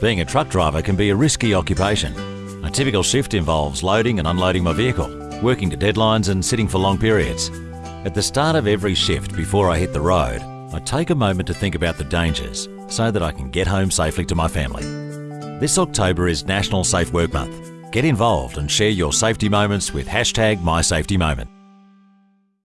Being a truck driver can be a risky occupation. A typical shift involves loading and unloading my vehicle, working to deadlines and sitting for long periods. At the start of every shift before I hit the road, I take a moment to think about the dangers so that I can get home safely to my family. This October is National Safe Work Month. Get involved and share your safety moments with hashtag MySafetyMoment.